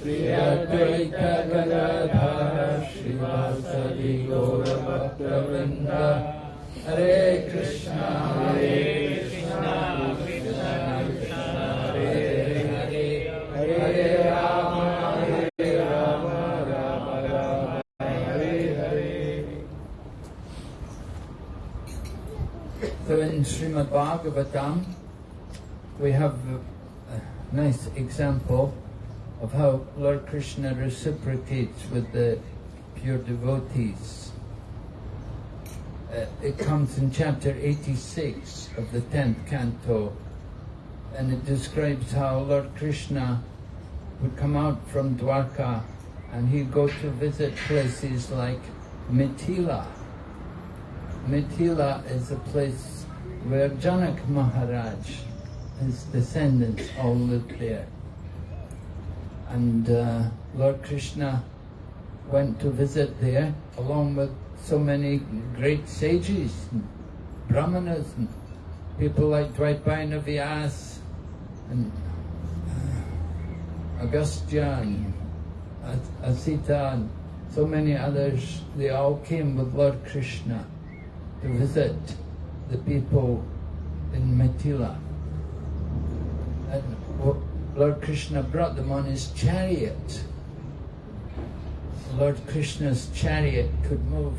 Shri Advaita Gadadhara Shri Vasadi Gaura Bhakta Hare Krishna Hare Krishna Hare Hare Hare Rama Hare Rama Rama Rama Hare Hare So in Srimad Bhagavatam, we have a nice example of how Lord Krishna reciprocates with the pure devotees. Uh, it comes in chapter 86 of the 10th canto, and it describes how Lord Krishna would come out from Dwarka and he'd go to visit places like Mithila. Mithila is a place where Janak Maharaj, his descendants all lived there. And uh, Lord Krishna went to visit there along with so many great sages, brahmanas, people like Dvaipayana Vyas, and uh, Agastya, and Asita, and so many others. They all came with Lord Krishna to visit the people in Mithila. And Lord Krishna brought them on his chariot. Lord Krishna's chariot could move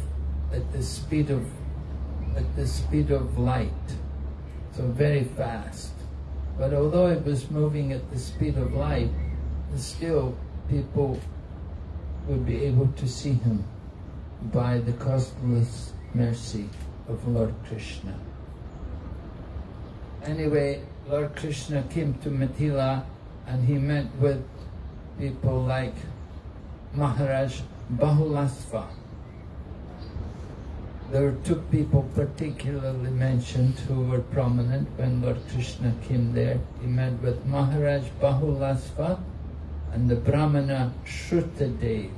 at the speed of at the speed of light, so very fast. But although it was moving at the speed of light, still people would be able to see him by the costless mercy of Lord Krishna. Anyway, Lord Krishna came to Mithila and he met with people like Maharaj Bahulasva. There were two people particularly mentioned who were prominent when Lord Krishna came there. He met with Maharaj Bahulasva and the Brahmana Shrutadev.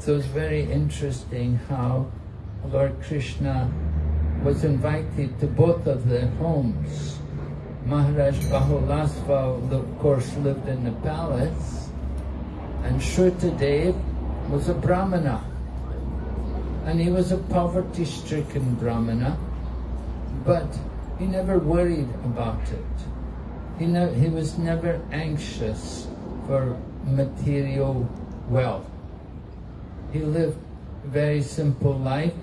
So it's very interesting how Lord Krishna was invited to both of their homes. Maharaj Bahulasva, of course, lived in the palace, and Shrutadev was a Brahmana. And he was a poverty-stricken Brahmana, but he never worried about it. He, he was never anxious for material wealth. He lived a very simple life,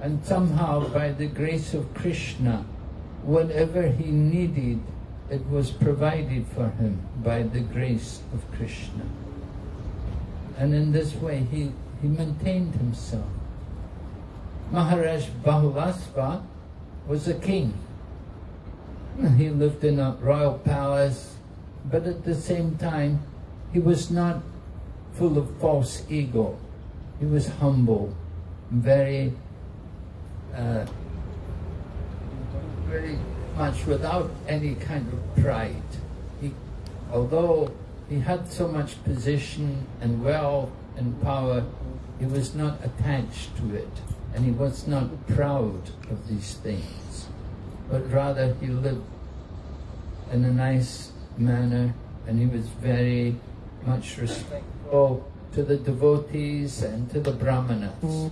and somehow, by the grace of Krishna, whatever he needed, it was provided for him by the grace of Krishna. And in this way, he, he maintained himself. Maharaj Bahulasva was a king. He lived in a royal palace, but at the same time, he was not full of false ego. He was humble, very, uh, very much without any kind of pride. He, although he had so much position and wealth and power, he was not attached to it, and he was not proud of these things, but rather he lived in a nice manner, and he was very much respectful to the devotees and to the brahmanas.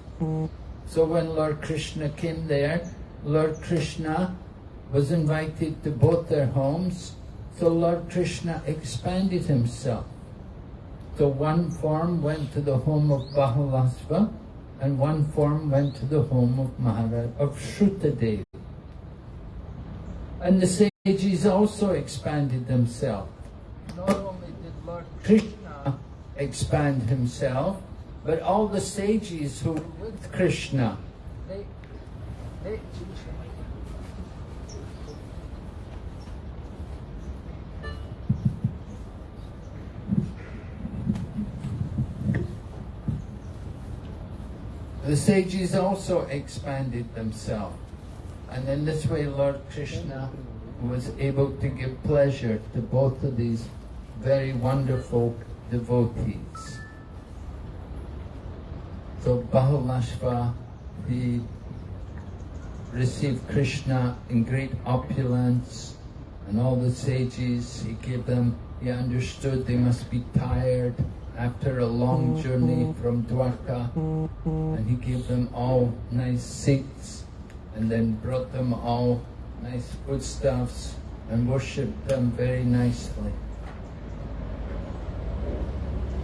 So when Lord Krishna came there, Lord Krishna was invited to both their homes, so Lord Krishna expanded himself. So one form went to the home of Bahulasva, and one form went to the home of Maharaj of Shrutadev. And the sages also expanded themselves. Not only did Lord Krishna expand himself, but all the sages who were with Krishna, they, they The sages also expanded themselves. And in this way, Lord Krishna was able to give pleasure to both of these very wonderful devotees. So Bahulashva, he received Krishna in great opulence and all the sages, he gave them, he understood they must be tired after a long journey mm-hmm. from Dwarka and he gave them all nice seats and then brought them all nice foodstuffs and worshipped them very nicely.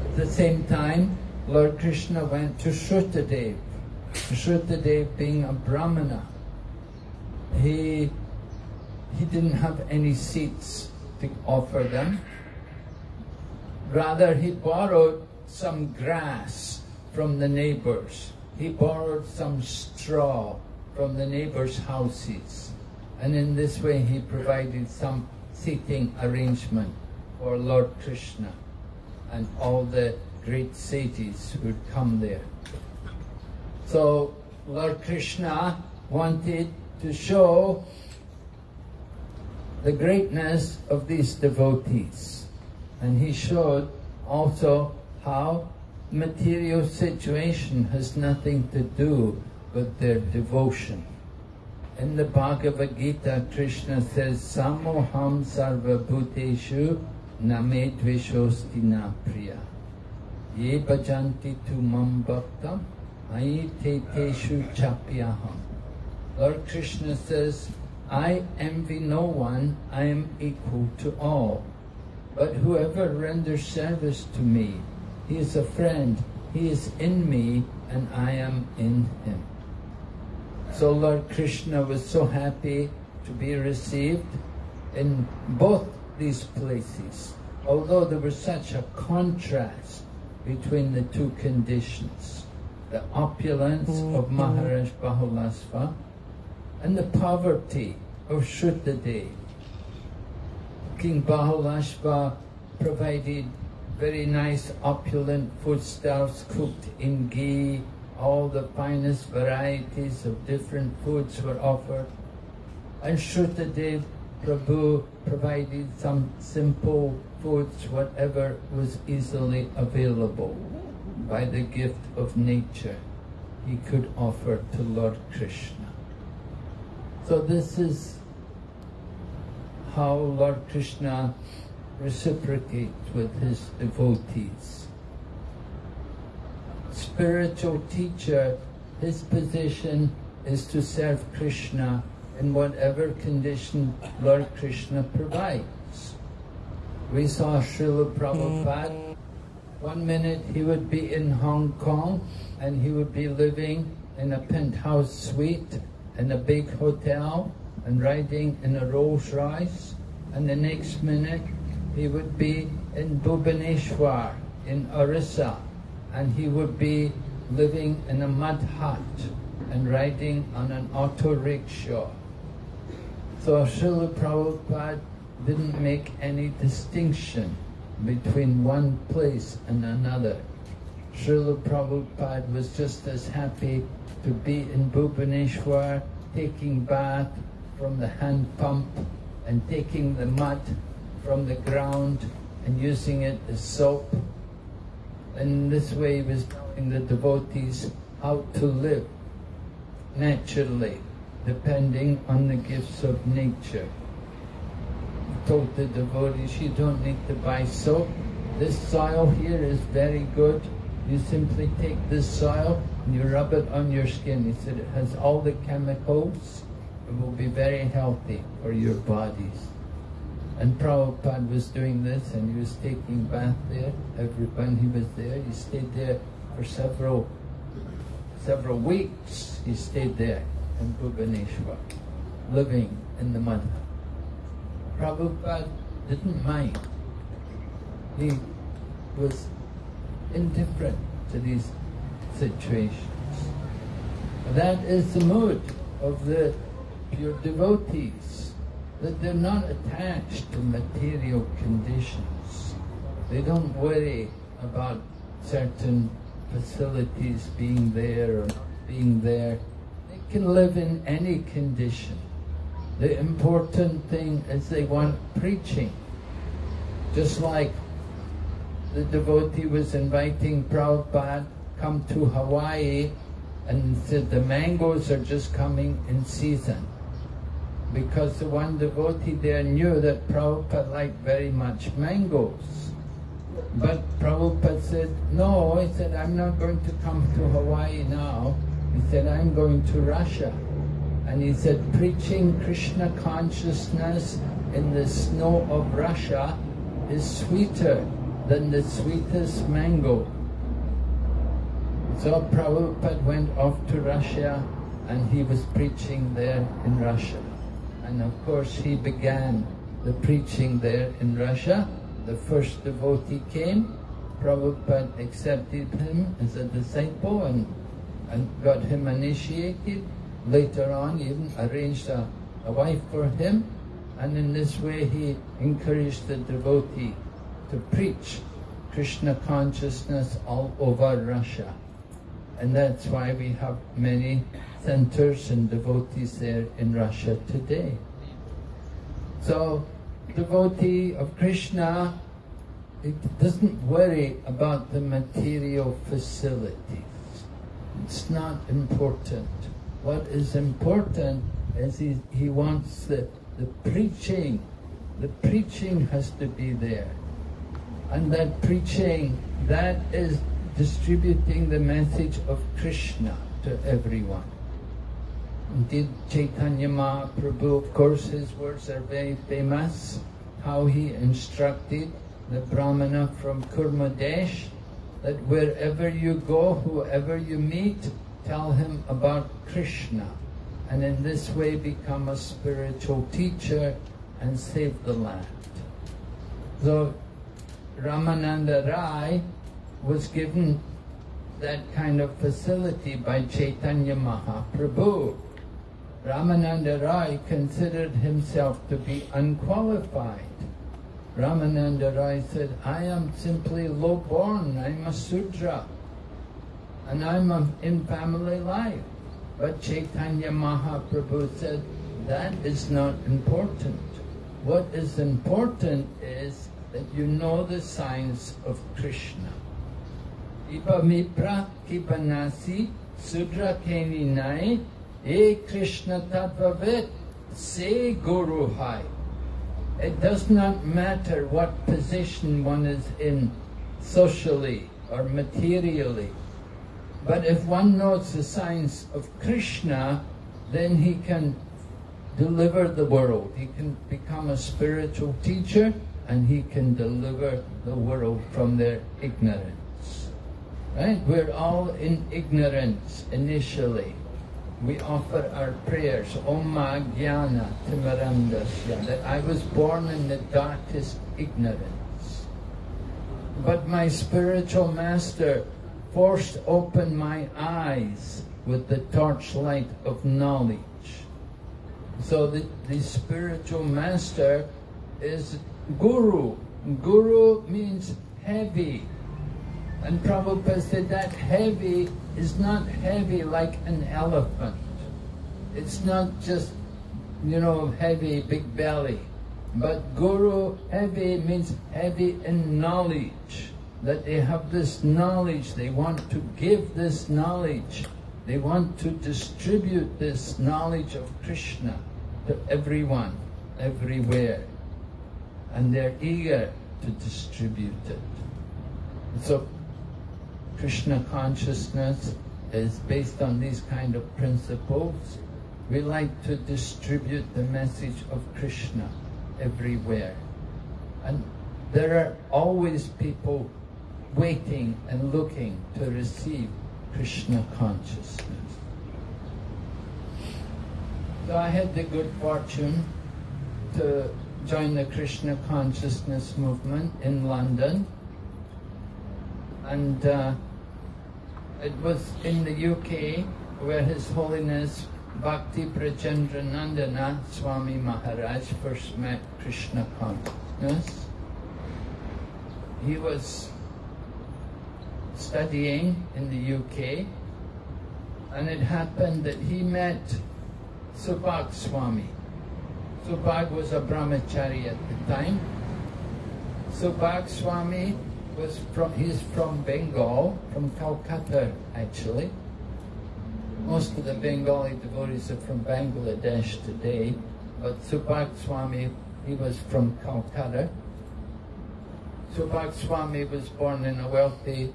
At the same time, Lord Krishna went to Shrutadev. Shrutadev being a Brahmana, he, he didn't have any seats to offer them. Rather, he borrowed some grass from the neighbors. He borrowed some straw from the neighbors' houses. And in this way, he provided some seating arrangement for Lord Krishna and all the great sages who would come there. So Lord Krishna wanted to show the greatness of these devotees. And he showed also how material situation has nothing to do with their devotion. In the Bhagavad Gita, Krishna says, Samoham sarva bhuteshu name dvishosti na priya. Ye bhajanti tu mam bhaktam te teshu chapyaham. Lord Krishna says, I envy no one, I am equal to all. But whoever renders service to me, he is a friend, he is in me, and I am in him. So Lord Krishna was so happy to be received in both these places, although there was such a contrast between the two conditions, the opulence mm-hmm. of Maharaj Bahulasva and the poverty of Shrutadev. King Bahulashva provided very nice opulent foodstuffs cooked in ghee, all the finest varieties of different foods were offered. And Shrutadev Prabhu provided some simple foods, whatever was easily available by the gift of nature he could offer to Lord Krishna. So this is how Lord Krishna reciprocates with his devotees. Spiritual teacher, his position is to serve Krishna in whatever condition Lord Krishna provides. We saw Srila Prabhupada, one minute he would be in Hong Kong and he would be living in a penthouse suite in a big hotel and riding in a Rolls Royce, and the next minute he would be in Bhubaneswar in Orissa, and he would be living in a mud hut and riding on an auto rickshaw. So Srila Prabhupada didn't make any distinction between one place and another. Srila Prabhupada was just as happy to be in Bhubaneswar, taking bath from the hand pump and taking the mud from the ground and using it as soap. In this way he was telling the devotees how to live naturally, depending on the gifts of nature. He told the devotees, you don't need to buy soap. This soil here is very good. You simply take this soil and you rub it on your skin. He said it has all the chemicals. It will be very healthy for your bodies. And Prabhupada was doing this and he was taking bath there. Every when he was there, he stayed there for several several weeks. He stayed there in Bhubaneswar, living in the mud. Prabhupada didn't mind. He was indifferent to these situations. That is the mood of the pure devotees, that they're not attached to material conditions. They don't worry about certain facilities being there or being there. They can live in any condition. The important thing is they want preaching. Just like the devotee was inviting Prabhupada come to Hawaii and said the mangoes are just coming in season. Because the one devotee there knew that Prabhupada liked very much mangoes. But Prabhupada said, no, he said, I'm not going to come to Hawaii now. He said, I'm going to Russia. And he said, preaching Krishna consciousness in the snow of Russia is sweeter than the sweetest mango. So Prabhupada went off to Russia and he was preaching there in Russia. And of course he began the preaching there in Russia. The first devotee came, Prabhupada accepted him as a disciple and, and got him initiated. Later on even arranged a, a wife for him and in this way he encouraged the devotee to preach Krishna consciousness all over Russia. And that's why we have many centers and devotees there in Russia today. So, devotee of Krishna, it doesn't worry about the material facilities. It's not important. What is important is he, he wants the, the preaching. The preaching has to be there. And that preaching, that is distributing the message of Krishna to everyone. Indeed, Chaitanya Mahaprabhu, of course, his words are very famous, how he instructed the Brahmana from Kurmadesh that wherever you go, whoever you meet, tell him about Krishna. And in this way become a spiritual teacher and save the land. So Ramananda Rai was given that kind of facility by Chaitanya Mahaprabhu. Ramananda Rai considered himself to be unqualified. Ramananda Rai said, I am simply low-born, I'm a Sudra, and I'm a, in family life. But Chaitanya Mahaprabhu said, that is not important. What is important is that you know the signs of Krishna. Sudra e Krishna se guru hai. It does not matter what position one is in socially or materially. But if one knows the signs of Krishna, then he can deliver the world. He can become a spiritual teacher and he can deliver the world from their ignorance. Right? We're all in ignorance initially. We offer our prayers, Om Jnana Timarandasya, that I was born in the darkest ignorance. But my spiritual master forced open my eyes with the torchlight of knowledge. So the, the spiritual master is Guru. Guru means heavy. And Prabhupada said that heavy is not heavy like an elephant. It's not just, you know, heavy, big belly. But Guru, heavy means heavy in knowledge. That they have this knowledge, they want to give this knowledge. They want to distribute this knowledge of Krishna to everyone, everywhere and they're eager to distribute it. So Krishna consciousness is based on these kind of principles. We like to distribute the message of Krishna everywhere. And there are always people waiting and looking to receive Krishna consciousness. So I had the good fortune to join the Krishna consciousness movement in London. And uh, it was in the UK where His Holiness Bhakti Prachandranandana Swami Maharaj first met Krishna consciousness. He was studying in the UK, and it happened that he met Subhag Swami. Subhag was a brahmachari at the time. Subhag Swami was from, he's from Bengal, from Calcutta actually. Most of the Bengali devotees are from Bangladesh today, but Subhag Swami, he was from Calcutta. Subhag Swami was born in a wealthy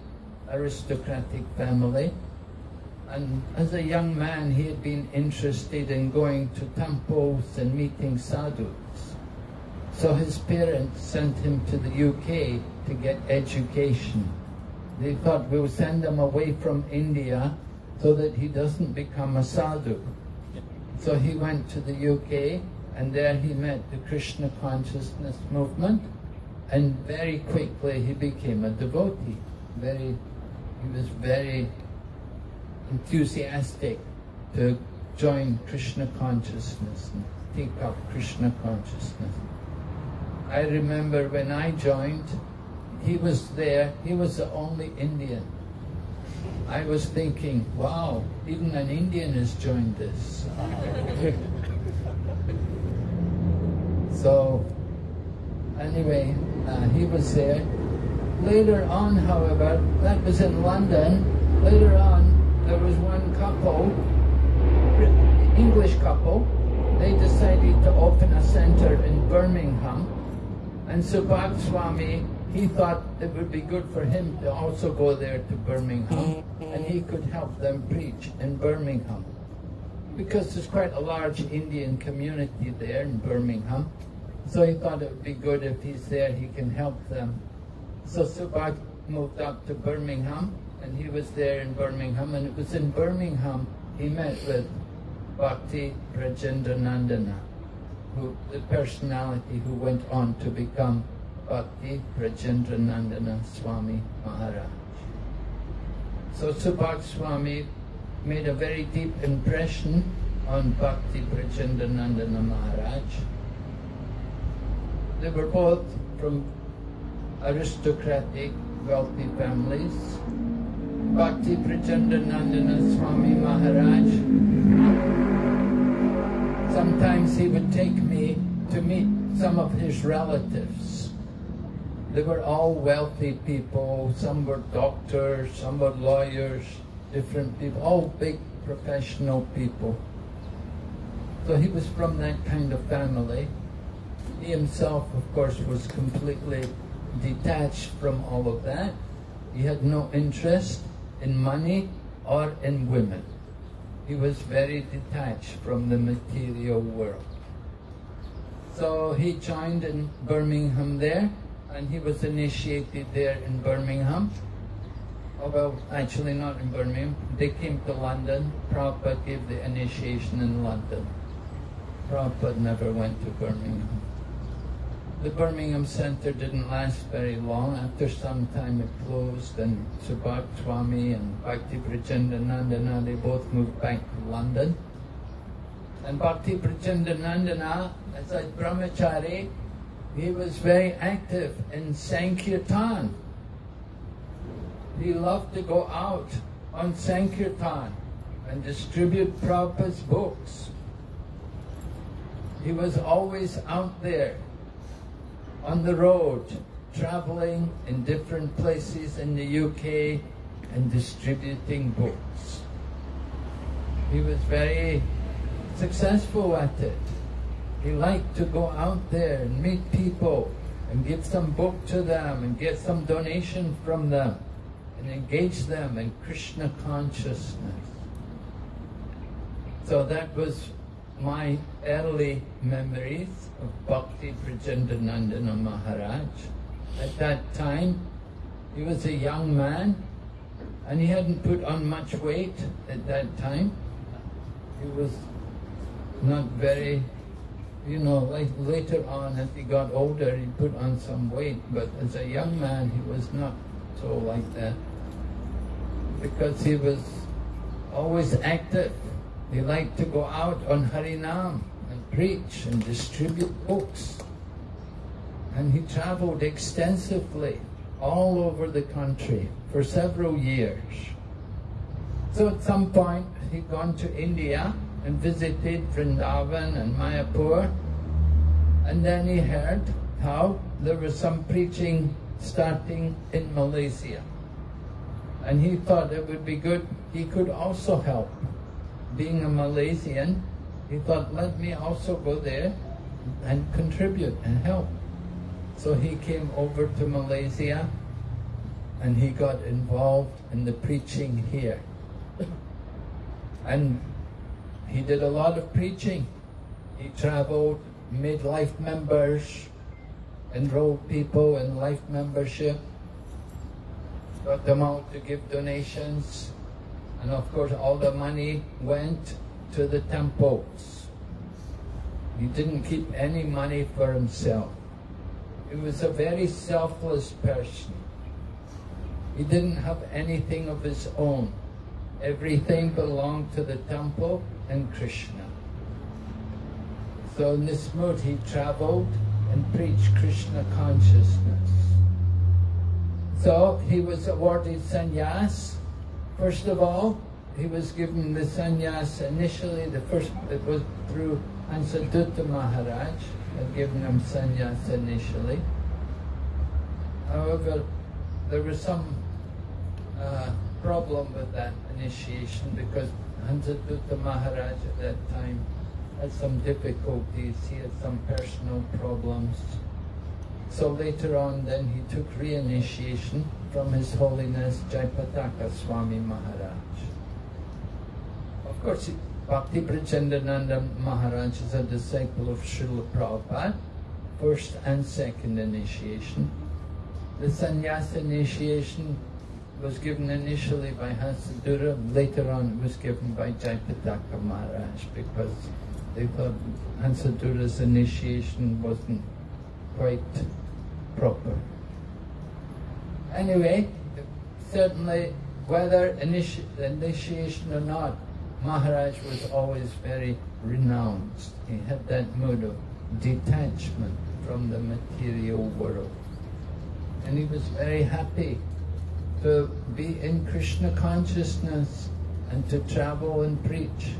aristocratic family. And as a young man, he had been interested in going to temples and meeting sadhus. So his parents sent him to the UK to get education. They thought we'll send him away from India so that he doesn't become a sadhu. So he went to the UK and there he met the Krishna consciousness movement and very quickly he became a devotee. Very, he was very enthusiastic to join Krishna consciousness and take up Krishna consciousness. I remember when I joined, he was there, he was the only Indian. I was thinking, wow, even an Indian has joined this. so, anyway, uh, he was there. Later on, however, that was in London, later on, there was one couple, English couple, they decided to open a centre in Birmingham. And Subhag Swami, he thought it would be good for him to also go there to Birmingham and he could help them preach in Birmingham. Because there's quite a large Indian community there in Birmingham. So he thought it would be good if he's there, he can help them. So Subhag moved up to Birmingham and he was there in Birmingham, and it was in Birmingham he met with Bhakti Nandana, who, the personality who went on to become Bhakti Nandana Swami Maharaj. So Subhag Swami made a very deep impression on Bhakti Nandana Maharaj. They were both from aristocratic, wealthy families. Bhakti Prachandanandana Swami Maharaj. Sometimes he would take me to meet some of his relatives. They were all wealthy people, some were doctors, some were lawyers, different people, all big professional people. So he was from that kind of family. He himself, of course, was completely detached from all of that. He had no interest in money or in women. He was very detached from the material world. So he joined in Birmingham there, and he was initiated there in Birmingham. Oh, well, actually not in Birmingham. They came to London. Prabhupada gave the initiation in London. Prabhupada never went to Birmingham. The Birmingham Centre didn't last very long. After some time it closed and Subhag Swami and Bhakti Prachandanandana, they both moved back to London. And Bhakti Prachandanandana, as a brahmachari, he was very active in Sankirtan. He loved to go out on Sankirtan and distribute Prabhupada's books. He was always out there on the road, traveling in different places in the UK and distributing books. He was very successful at it. He liked to go out there and meet people and give some book to them and get some donation from them and engage them in Krishna consciousness. So that was my early memories of Bhakti Prachandanandana Maharaj. At that time, he was a young man and he hadn't put on much weight at that time. He was not very, you know, like later on as he got older, he put on some weight, but as a young man, he was not so like that because he was always active they like to go out on Harinam and preach and distribute books. And he traveled extensively all over the country for several years. So at some point he'd gone to India and visited Vrindavan and Mayapur and then he heard how there was some preaching starting in Malaysia. And he thought it would be good, he could also help. Being a Malaysian, he thought, let me also go there and contribute and help. So he came over to Malaysia and he got involved in the preaching here. And he did a lot of preaching. He traveled, made life members, enrolled people in life membership, got them out to give donations, and of course all the money went to the temples. He didn't keep any money for himself. He was a very selfless person. He didn't have anything of his own. Everything belonged to the temple and Krishna. So in this mood he traveled and preached Krishna consciousness. So he was awarded sannyas. First of all, he was given the sannyas initially, the first, it was through Hansadutta Maharaj, had given him sannyas initially. However, there was some uh, problem with that initiation because Hansadutta Maharaj at that time had some difficulties, he had some personal problems. So later on then he took re-initiation from His Holiness Jayapataka Swami Maharaj. Of course, Bhakti Prachandananda Maharaj is a disciple of Srila Prabhupada, first and second initiation. The sannyasa initiation was given initially by Hansadutta, later on it was given by Jayapataka Maharaj because they thought Hansadutta's initiation wasn't quite proper. Anyway, certainly whether initi initiation or not, Maharaj was always very renounced. He had that mood of detachment from the material world. And he was very happy to be in Krishna consciousness and to travel and preach.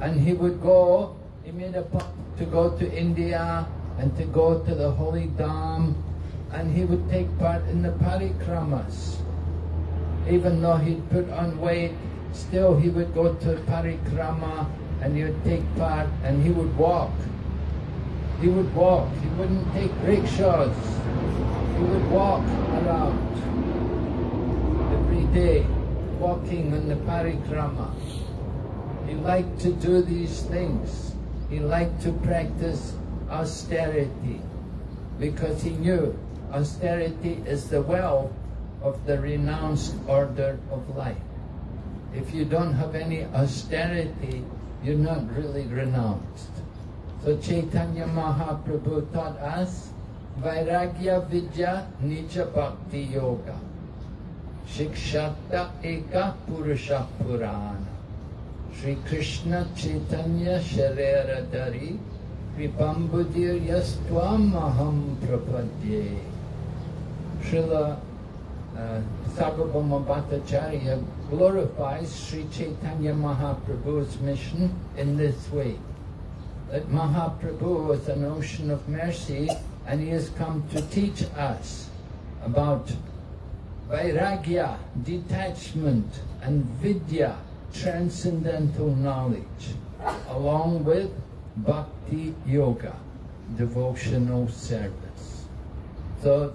And he would go, he made a point to go to India and to go to the Holy Dham and he would take part in the parikramas. Even though he'd put on weight, still he would go to parikrama and he would take part and he would walk. He would walk, he wouldn't take rickshaws. He would walk around every day, walking on the parikrama. He liked to do these things. He liked to practice austerity because he knew austerity is the wealth of the renounced order of life. If you don't have any austerity, you're not really renounced. So Chaitanya Mahaprabhu taught us Vairagya Vidya Nija Bhakti Yoga. Shikshata Eka Purusha Purana. Sri Krishna Chaitanya Sharera Dari Kripambudir Yastvam Aham Prapadye. Srila uh, Bhattacharya glorifies Sri Chaitanya Mahaprabhu's mission in this way. That Mahaprabhu was an ocean of mercy and he has come to teach us about vairagya, detachment, and vidya, transcendental knowledge, along with bhakti yoga, devotional service. So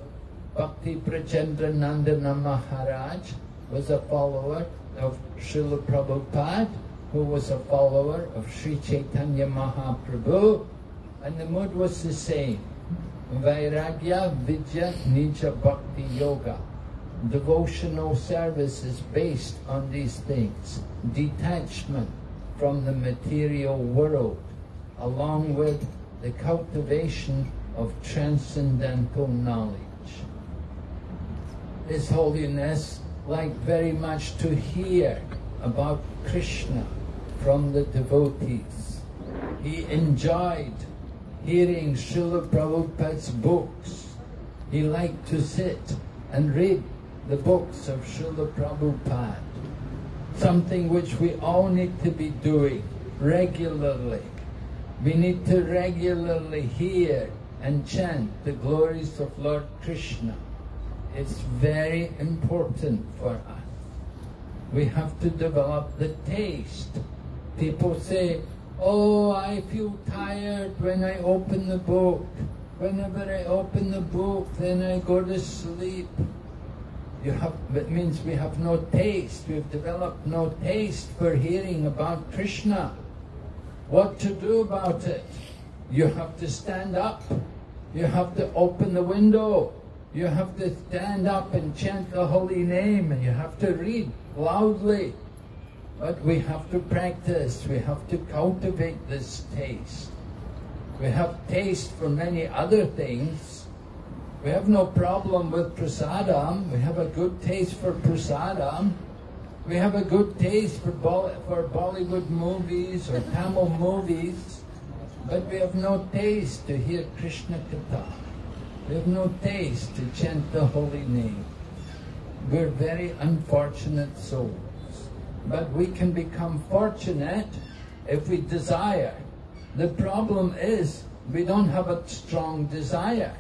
Bhakti Prajendra Prachandranandana Maharaj was a follower of Srila Prabhupada, who was a follower of Sri Chaitanya Mahaprabhu, and the mood was the same. Vairagya Vidya Nija Bhakti Yoga. Devotional service is based on these things. Detachment from the material world, along with the cultivation of transcendental knowledge. His Holiness liked very much to hear about Krishna from the devotees. He enjoyed hearing Srila Prabhupada's books. He liked to sit and read the books of Srila Prabhupada. Something which we all need to be doing regularly. We need to regularly hear and chant the glories of Lord Krishna. It's very important for us. We have to develop the taste. People say, oh, I feel tired when I open the book. Whenever I open the book, then I go to sleep. You have, it means we have no taste. We've developed no taste for hearing about Krishna. What to do about it? You have to stand up. You have to open the window. You have to stand up and chant the holy name and you have to read loudly. But we have to practice. We have to cultivate this taste. We have taste for many other things. We have no problem with prasadam. We have a good taste for prasadam. We have a good taste for, for Bollywood movies or Tamil movies. But we have no taste to hear Krishna Katha. We have no taste to chant the holy name. We're very unfortunate souls. But we can become fortunate if we desire. The problem is we don't have a strong desire.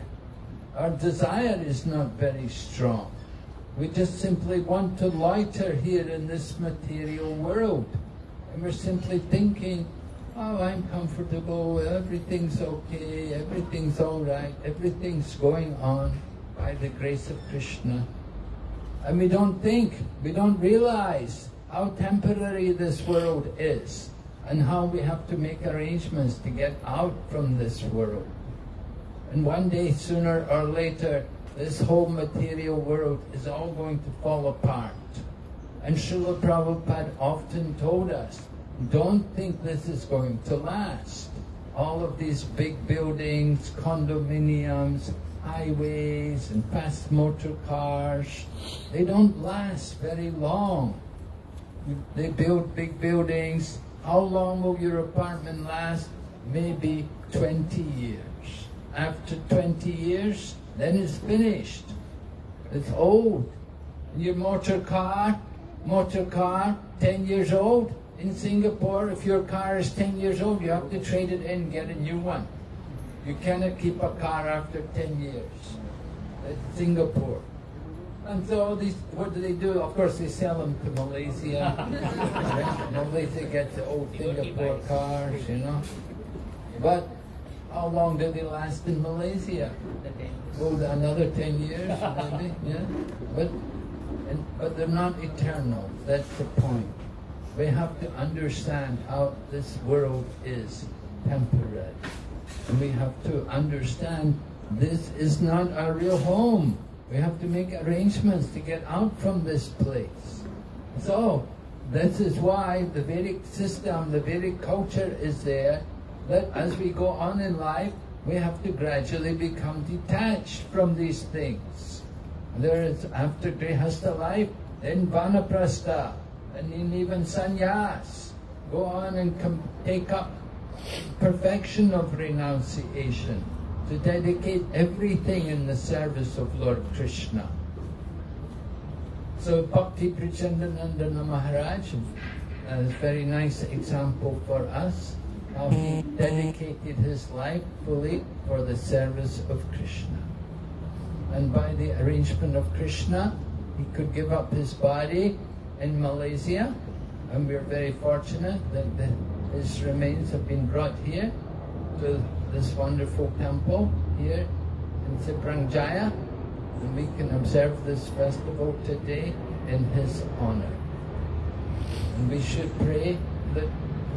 Our desire is not very strong. We just simply want to loiter here in this material world. And we're simply thinking, oh, I'm comfortable, everything's okay, everything's all right, everything's going on by the grace of Krishna. And we don't think, we don't realize how temporary this world is and how we have to make arrangements to get out from this world. And one day, sooner or later, this whole material world is all going to fall apart. And Srila Prabhupada often told us, don't think this is going to last. All of these big buildings, condominiums, highways and fast motor cars, they don't last very long. They build big buildings, how long will your apartment last? Maybe 20 years. After 20 years, then it's finished. It's old. Your motor car, motor car, 10 years old. In Singapore, if your car is 10 years old, you have to trade it in, get a new one. You cannot keep a car after 10 years. That's Singapore. And so these, what do they do? Of course, they sell them to Malaysia. Malaysia gets the old Singapore cars, you know. But how long do they last in Malaysia? Oh, another 10 years, maybe, yeah. But, and, but they're not eternal. That's the point. We have to understand how this world is temporary. And we have to understand this is not our real home. We have to make arrangements to get out from this place. So, this is why the Vedic system, the Vedic culture is there, that as we go on in life, we have to gradually become detached from these things. There is, after Grihastha life, then Vanaprastha, and even sannyas. Go on and take up perfection of renunciation to dedicate everything in the service of Lord Krishna. So Bhakti Prachandanandana Maharaj, a very nice example for us, how he dedicated his life fully for the service of Krishna. And by the arrangement of Krishna, he could give up his body in Malaysia, and we're very fortunate that the, his remains have been brought here to this wonderful temple here in Seberang Jaya and we can observe this festival today in his honor. And we should pray that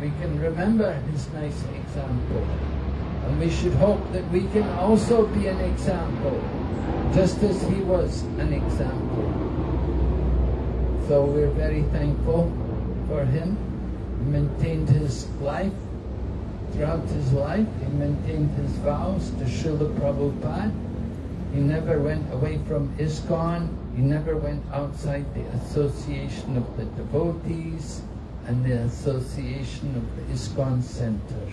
we can remember his nice example. And we should hope that we can also be an example, just as he was an example. So we're very thankful for him. He maintained his life Throughout his life, he maintained his vows to Srila Prabhupada. He never went away from ISKCON. He never went outside the association of the devotees and the association of the ISKCON Center.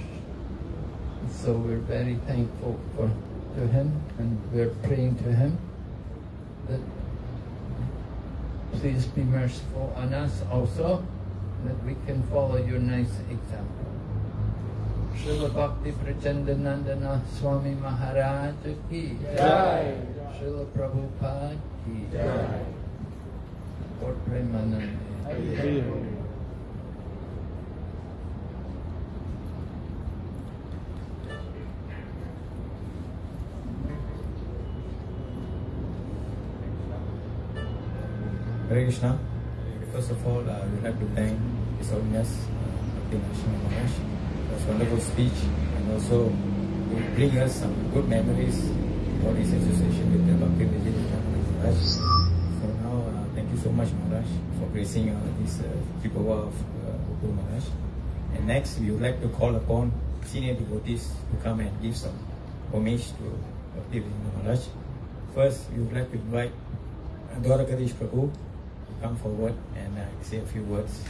So we're very thankful for to him and we're praying to him that please be merciful on us also, that we can follow your nice example. Srila Bhakti Prachandanandana Swami Maharaj ki Jai. Srila Prabhupada ki Jai. Lord Premanande. Hare Krishna. First of all, uh, we'd like to thank His Holiness uh, Bhakti Narasimha Maharaj for his wonderful speech and also to bring us some good memories about his association with the Bhakti Vijay Maharaj. So now, uh, thank you so much Maharaj for gracing uh, this uh, Tirobhava of uh, Maharaj. And next, we would like to call upon senior devotees to come and give some homage to Bhakti Vijay Maharaj. First, we would like to invite Dwarakadish Prabhu come forward and uh, say a few words.